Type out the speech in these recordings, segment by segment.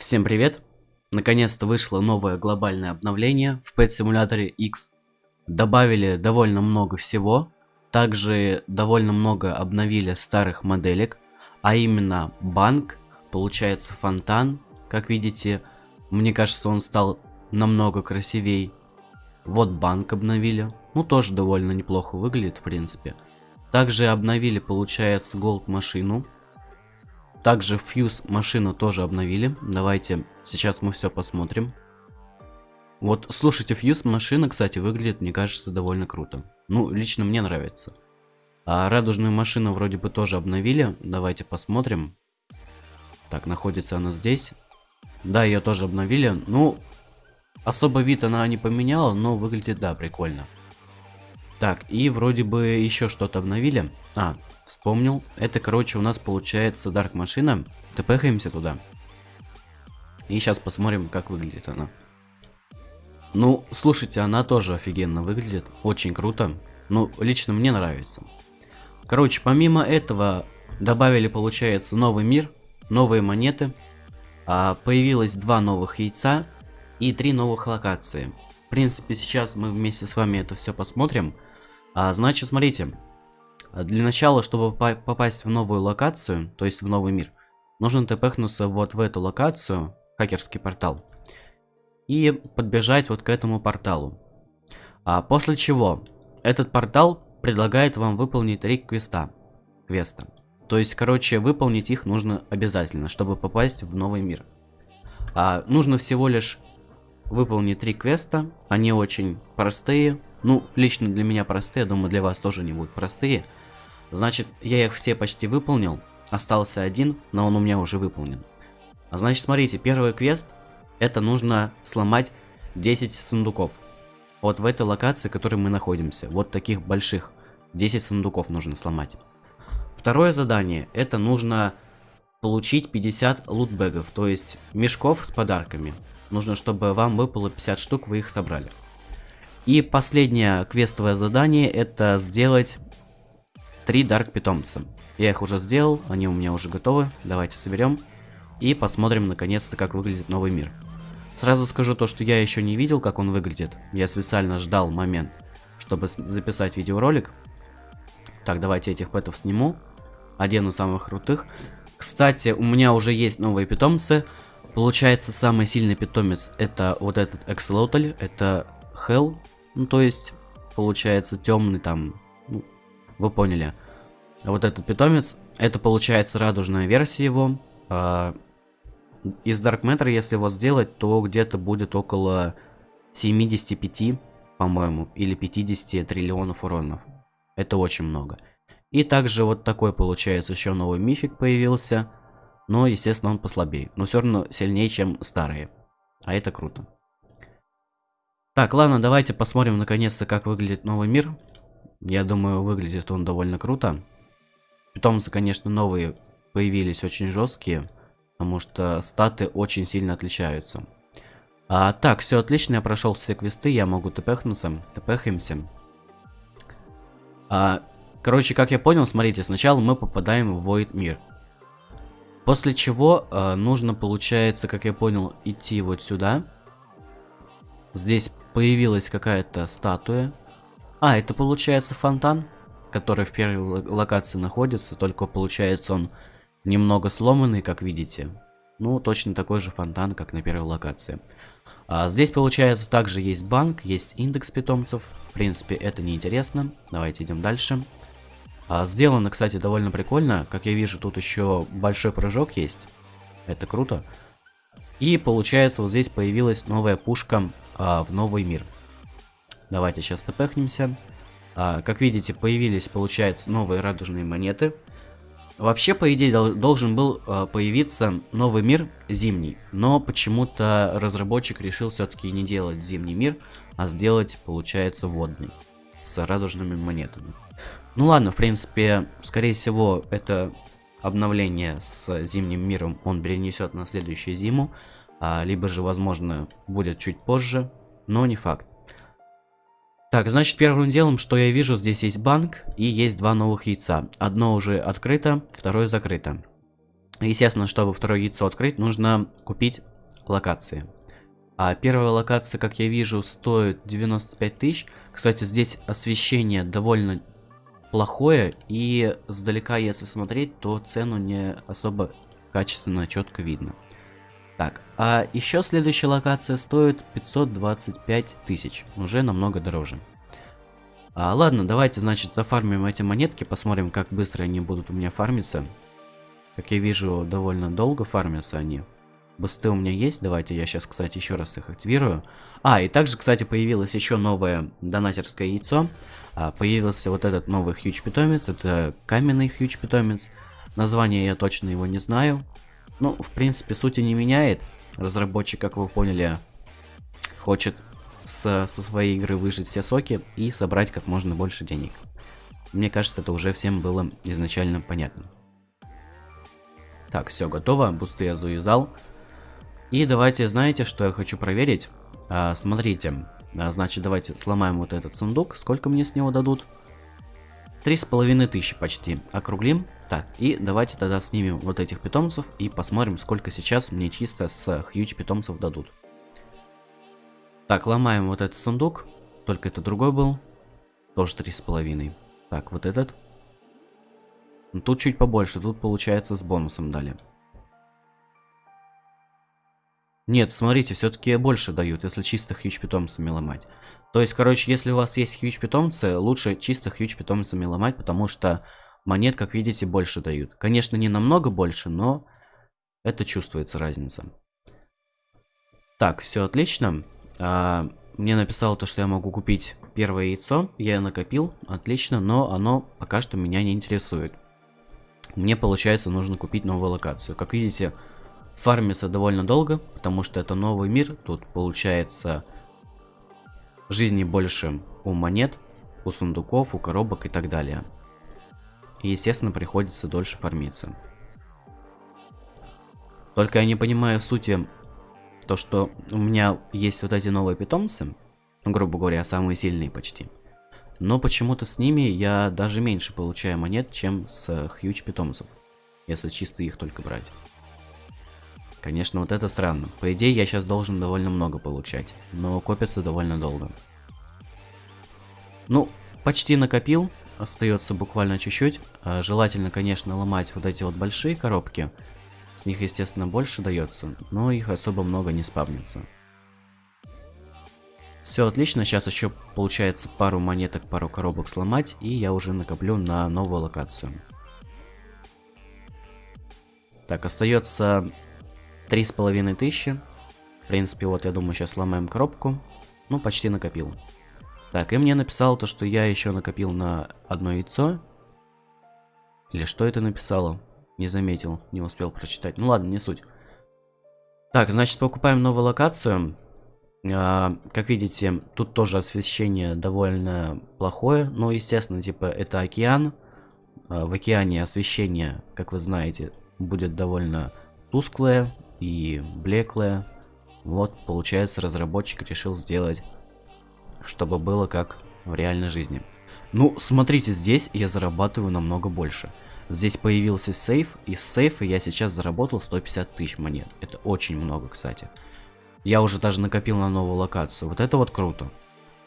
Всем привет! Наконец-то вышло новое глобальное обновление в Pet Simulator X. Добавили довольно много всего. Также довольно много обновили старых моделек. А именно банк, получается фонтан. Как видите, мне кажется он стал намного красивей. Вот банк обновили. Ну тоже довольно неплохо выглядит в принципе. Также обновили получается голд машину. Также фьюз машину тоже обновили. Давайте сейчас мы все посмотрим. Вот, слушайте, фьюз машина, кстати, выглядит, мне кажется, довольно круто. Ну, лично мне нравится. А радужную машину вроде бы тоже обновили. Давайте посмотрим. Так, находится она здесь. Да, ее тоже обновили. Ну, особо вид она не поменяла, но выглядит, да, прикольно. Так, и вроде бы еще что-то обновили. А, Вспомнил. Это, короче, у нас получается Дарк машина. ТПхаемся туда. И сейчас посмотрим, как выглядит она. Ну, слушайте, она тоже офигенно выглядит. Очень круто. Ну, лично мне нравится. Короче, помимо этого, добавили, получается, новый мир, новые монеты. А, появилось два новых яйца и три новых локации. В принципе, сейчас мы вместе с вами это все посмотрим. А, значит, смотрите, для начала, чтобы попасть в новую локацию, то есть в новый мир, нужно тпхнуться вот в эту локацию, хакерский портал, и подбежать вот к этому порталу. А после чего этот портал предлагает вам выполнить три квеста. Квеста. То есть, короче, выполнить их нужно обязательно, чтобы попасть в новый мир. А, нужно всего лишь выполнить три квеста. Они очень простые. Ну, лично для меня простые, думаю, для вас тоже не будут простые. Значит, я их все почти выполнил. Остался один, но он у меня уже выполнен. А значит, смотрите, первый квест, это нужно сломать 10 сундуков. Вот в этой локации, в которой мы находимся. Вот таких больших. 10 сундуков нужно сломать. Второе задание, это нужно получить 50 лутбэгов, то есть мешков с подарками. Нужно, чтобы вам выпало 50 штук, вы их собрали. И последнее квестовое задание, это сделать три дарк питомца. Я их уже сделал, они у меня уже готовы. Давайте соберем и посмотрим наконец-то, как выглядит новый мир. Сразу скажу то, что я еще не видел, как он выглядит. Я специально ждал момент, чтобы записать видеоролик. Так, давайте этих пэтов сниму. Одену самых крутых. Кстати, у меня уже есть новые питомцы. Получается, самый сильный питомец это вот этот Экслотль. Это Hell. Ну, то есть, получается, темный там вы поняли. Вот этот питомец, это получается радужная версия его. А, из Dark Matter, если его сделать, то где-то будет около 75, по-моему, или 50 триллионов уронов. Это очень много. И также вот такой получается еще новый мифик появился. Но, естественно, он послабее. Но все равно сильнее, чем старые. А это круто. Так, ладно, давайте посмотрим наконец-то, как выглядит новый мир. Я думаю, выглядит он довольно круто. Питомцы, конечно, новые появились очень жесткие, потому что статы очень сильно отличаются. А, так, все отлично, я прошел все квесты, я могу тпхнуться, тпхаемся. А, короче, как я понял, смотрите, сначала мы попадаем в Void мир. После чего а, нужно, получается, как я понял, идти вот сюда. Здесь появилась какая-то статуя. А, это получается фонтан, который в первой локации находится, только получается он немного сломанный, как видите. Ну, точно такой же фонтан, как на первой локации. А, здесь, получается, также есть банк, есть индекс питомцев. В принципе, это неинтересно. Давайте идем дальше. А, сделано, кстати, довольно прикольно. Как я вижу, тут еще большой прыжок есть. Это круто. И, получается, вот здесь появилась новая пушка а, в новый мир. Давайте сейчас тпхнемся. А, как видите, появились, получается, новые радужные монеты. Вообще, по идее, должен был а, появиться новый мир зимний. Но почему-то разработчик решил все-таки не делать зимний мир, а сделать, получается, водный. С радужными монетами. Ну ладно, в принципе, скорее всего, это обновление с зимним миром он перенесет на следующую зиму. А, либо же, возможно, будет чуть позже, но не факт. Так, значит, первым делом, что я вижу, здесь есть банк и есть два новых яйца. Одно уже открыто, второе закрыто. Естественно, чтобы второе яйцо открыть, нужно купить локации. А первая локация, как я вижу, стоит 95 тысяч. Кстати, здесь освещение довольно плохое, и сдалека, если смотреть, то цену не особо качественно, четко видно. Так, а еще следующая локация стоит 525 тысяч, уже намного дороже. А, ладно, давайте, значит, зафармим эти монетки, посмотрим, как быстро они будут у меня фармиться. Как я вижу, довольно долго фармятся они. Бусты у меня есть, давайте я сейчас, кстати, еще раз их активирую. А, и также, кстати, появилось еще новое донатерское яйцо. А, появился вот этот новый хьюч питомец, это каменный хьюч питомец. Название я точно его не знаю. Ну, в принципе, сути не меняет. Разработчик, как вы поняли, хочет со, со своей игры выжить все соки и собрать как можно больше денег. Мне кажется, это уже всем было изначально понятно. Так, все готово, бусты я завязал. И давайте, знаете, что я хочу проверить? А, смотрите, а, значит, давайте сломаем вот этот сундук. Сколько мне с него дадут? Три с половиной тысячи почти. Округлим. Так, и давайте тогда снимем вот этих питомцев и посмотрим, сколько сейчас мне чисто с хьюч питомцев дадут. Так, ломаем вот этот сундук. Только это другой был. Тоже три с половиной. Так, вот этот. Ну, тут чуть побольше. Тут, получается, с бонусом дали. Нет, смотрите, все-таки больше дают, если чисто хьюч питомцами ломать. То есть, короче, если у вас есть хьюч питомцы, лучше чисто хьюч питомцами ломать, потому что монет, как видите, больше дают. Конечно, не намного больше, но это чувствуется разница. Так, все отлично. А, мне написало то, что я могу купить первое яйцо. Я накопил, отлично, но оно пока что меня не интересует. Мне, получается, нужно купить новую локацию. Как видите, фармится довольно долго, потому что это новый мир. Тут, получается, жизни больше у монет, у сундуков, у коробок и так далее. И, естественно, приходится дольше фармиться. Только я не понимаю сути, то, что у меня есть вот эти новые питомцы, ну, грубо говоря, самые сильные почти. Но почему-то с ними я даже меньше получаю монет, чем с хьюч питомцев, если чисто их только брать. Конечно, вот это странно. По идее, я сейчас должен довольно много получать, но копится довольно долго. Ну, почти накопил, остается буквально чуть-чуть. А, желательно, конечно, ломать вот эти вот большие коробки. С них, естественно, больше дается, но их особо много не спавнится. Все отлично, сейчас еще получается пару монеток, пару коробок сломать, и я уже накоплю на новую локацию. Так, остается три с половиной тысячи. В принципе, вот я думаю, сейчас сломаем коробку. Ну, почти накопил. Так, и мне написало то, что я еще накопил на одно яйцо. Или что это написало? Не заметил, не успел прочитать. Ну ладно, не суть. Так, значит, покупаем новую локацию. А, как видите, тут тоже освещение довольно плохое. Ну, естественно, типа, это океан. А, в океане освещение, как вы знаете, будет довольно тусклое и блеклое. Вот, получается, разработчик решил сделать чтобы было как в реальной жизни. Ну, смотрите, здесь я зарабатываю намного больше. Здесь появился сейф, и с сейфа я сейчас заработал 150 тысяч монет. Это очень много, кстати. Я уже даже накопил на новую локацию. Вот это вот круто.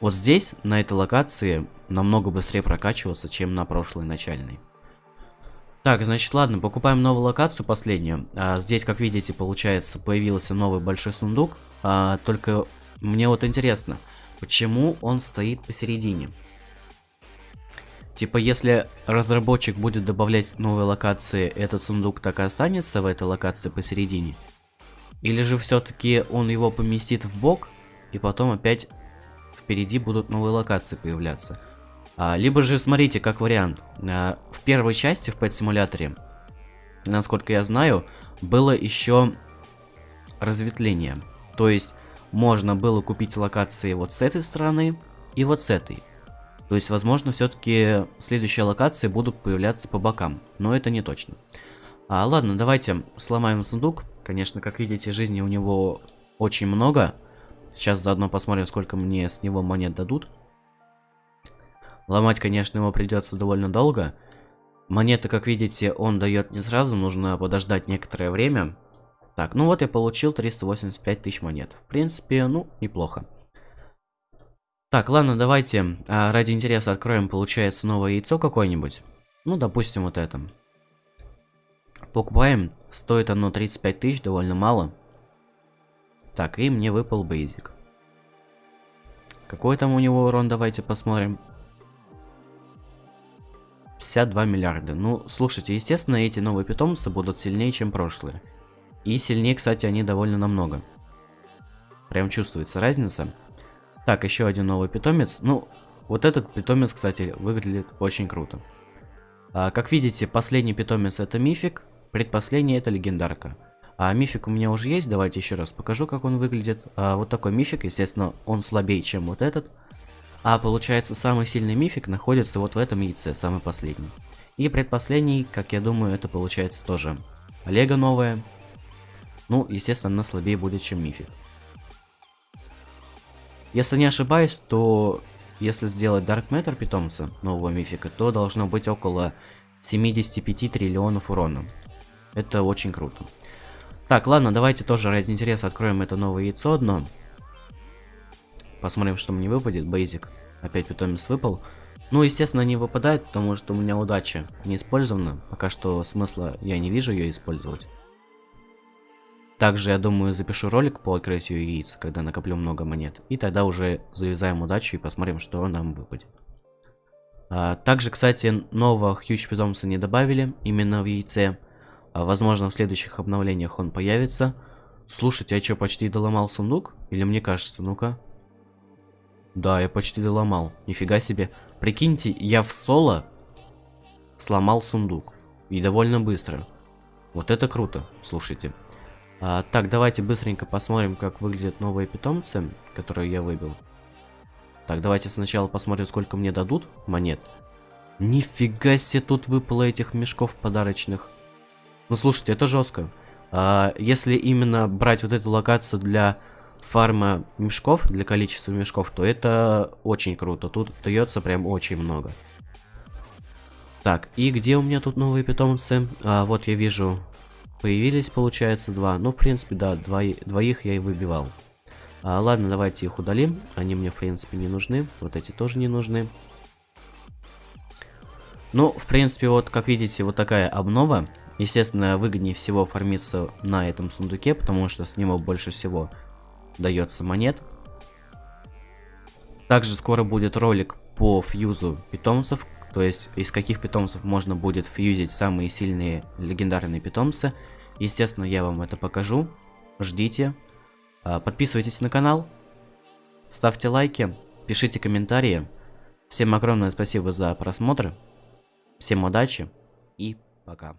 Вот здесь, на этой локации, намного быстрее прокачиваться, чем на прошлой начальной. Так, значит, ладно, покупаем новую локацию, последнюю. А, здесь, как видите, получается, появился новый большой сундук. А, только мне вот интересно, Почему он стоит посередине? Типа, если разработчик будет добавлять новые локации, этот сундук так и останется в этой локации посередине? Или же все-таки он его поместит в бок, и потом опять впереди будут новые локации появляться? А, либо же, смотрите, как вариант. А, в первой части в Pet симуляторе, насколько я знаю, было еще разветвление. То есть можно было купить локации вот с этой стороны и вот с этой. То есть, возможно, все-таки следующие локации будут появляться по бокам, но это не точно. А, ладно, давайте сломаем сундук. Конечно, как видите, жизни у него очень много. Сейчас заодно посмотрим, сколько мне с него монет дадут. Ломать, конечно, его придется довольно долго. Монеты, как видите, он дает не сразу, нужно подождать некоторое время. Так, ну вот я получил 385 тысяч монет. В принципе, ну, неплохо. Так, ладно, давайте а, ради интереса откроем, получается, новое яйцо какое-нибудь. Ну, допустим, вот это. Покупаем. Стоит оно 35 тысяч, довольно мало. Так, и мне выпал бейзик. Какой там у него урон, давайте посмотрим. 52 миллиарда. Ну, слушайте, естественно, эти новые питомцы будут сильнее, чем прошлые. И сильнее, кстати, они довольно намного. Прям чувствуется разница. Так, еще один новый питомец. Ну, вот этот питомец, кстати, выглядит очень круто. А, как видите, последний питомец это мифик, предпоследний это легендарка. А мифик у меня уже есть, давайте еще раз покажу, как он выглядит. А, вот такой мифик, естественно, он слабее, чем вот этот. А получается, самый сильный мифик находится вот в этом яйце, самый последний. И предпоследний, как я думаю, это получается тоже Лего новая. Ну, естественно, она слабее будет, чем мифик. Если не ошибаюсь, то если сделать Dark Matter питомца нового мифика, то должно быть около 75 триллионов урона. Это очень круто. Так, ладно, давайте тоже ради интереса откроем это новое яйцо одно. Посмотрим, что мне выпадет. Бейзик. Опять питомец выпал. Ну, естественно, не выпадает, потому что у меня удача не использована. Пока что смысла я не вижу ее использовать. Также, я думаю, запишу ролик по открытию яиц, когда накоплю много монет. И тогда уже завязаем удачу и посмотрим, что нам выпадет. А, также, кстати, нового хьюч питомца не добавили именно в яйце. А, возможно, в следующих обновлениях он появится. Слушайте, я что, почти доломал сундук? Или мне кажется, ну-ка. Да, я почти доломал. Нифига себе. Прикиньте, я в соло сломал сундук. И довольно быстро. Вот это круто, слушайте. А, так, давайте быстренько посмотрим, как выглядят новые питомцы, которые я выбил. Так, давайте сначала посмотрим, сколько мне дадут монет. Нифига себе, тут выпало этих мешков подарочных. Ну, слушайте, это жестко. А, если именно брать вот эту локацию для фарма мешков, для количества мешков, то это очень круто. Тут дается прям очень много. Так, и где у меня тут новые питомцы? А, вот я вижу Появились, получается, два. Ну, в принципе, да, двои, двоих я и выбивал. А, ладно, давайте их удалим. Они мне, в принципе, не нужны. Вот эти тоже не нужны. Ну, в принципе, вот, как видите, вот такая обнова. Естественно, выгоднее всего фармиться на этом сундуке, потому что с него больше всего дается монет. Также скоро будет ролик по фьюзу питомцев, то есть из каких питомцев можно будет фьюзить самые сильные легендарные питомцы. Естественно, я вам это покажу. Ждите. А, подписывайтесь на канал. Ставьте лайки. Пишите комментарии. Всем огромное спасибо за просмотр. Всем удачи и пока.